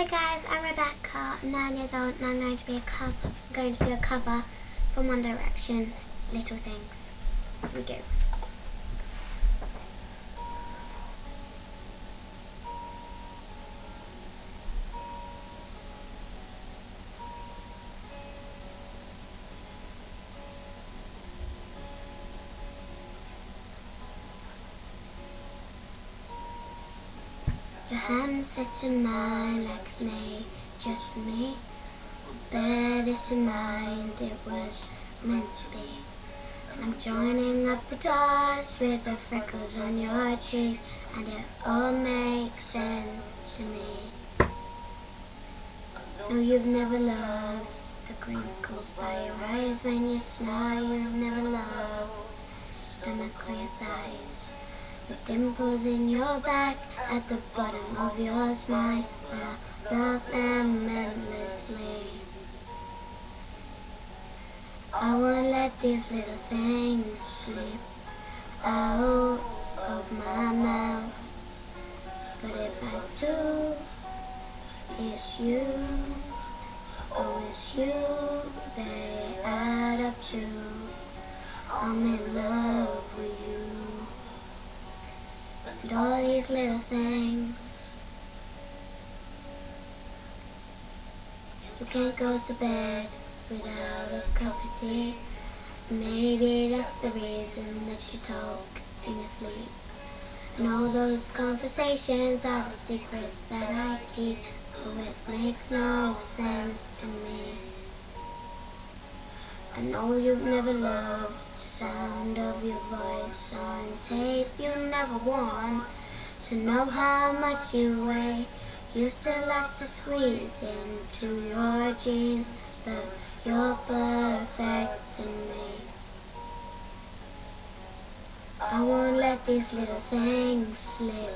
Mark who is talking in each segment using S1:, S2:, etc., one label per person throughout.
S1: Hi guys, I'm Rebecca, nine years old, and I'm going to be a cover, going to do a cover from One Direction, Little Things. Here we go. Your hand fits in mine like it's made just me. Bear this in mind, it was meant to be. I'm joining up the dots with the freckles on your cheeks, and it all makes sense to me. No, you've never loved the crinkles by your eyes when you smile. You've never loved stomach your thighs. The dimples in your back at the bottom of your smile, I love them endlessly. I won't let these little things slip out of my mouth. But if I do, it's you, oh it's you, little things. You can't go to bed without a cup of tea. Maybe that's the reason that you talk in your sleep. And all those conversations are the secrets that I keep. But it makes no sense to me. I know you've never loved the sound of your voice on tape. You never want to know how much you weigh. You still have to squeeze into your jeans, but you're perfect to me. I won't let these little things slip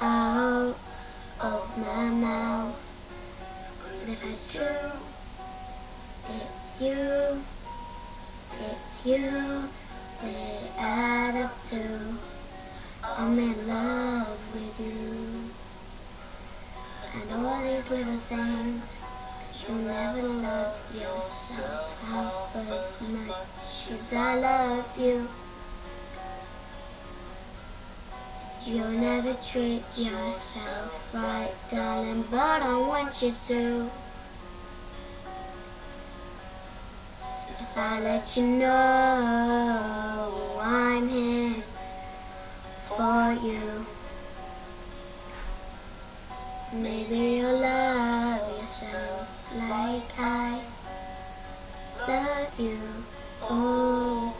S1: out of my mouth. But if it's true, it's you, it's you, they add up to. I'm in love little things, you'll never love yourself half as much as I love you. You'll never treat yourself right, darling, but I want you to. If I let you know I'm here for you, maybe you'll I love you. Oh,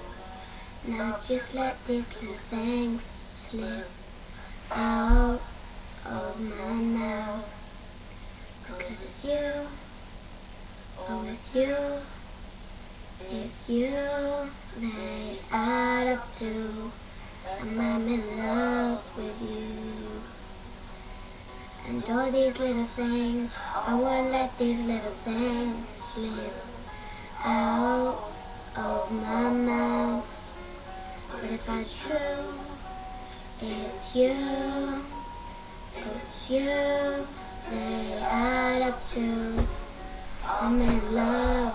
S1: now just let these little things slip out of my mouth. Because it's you, oh it's you, it's you, they add up to, I'm in love with all these little things, I won't let these little things slip out of my mouth. But if I true, it's you, it's you, they add up to. I'm in love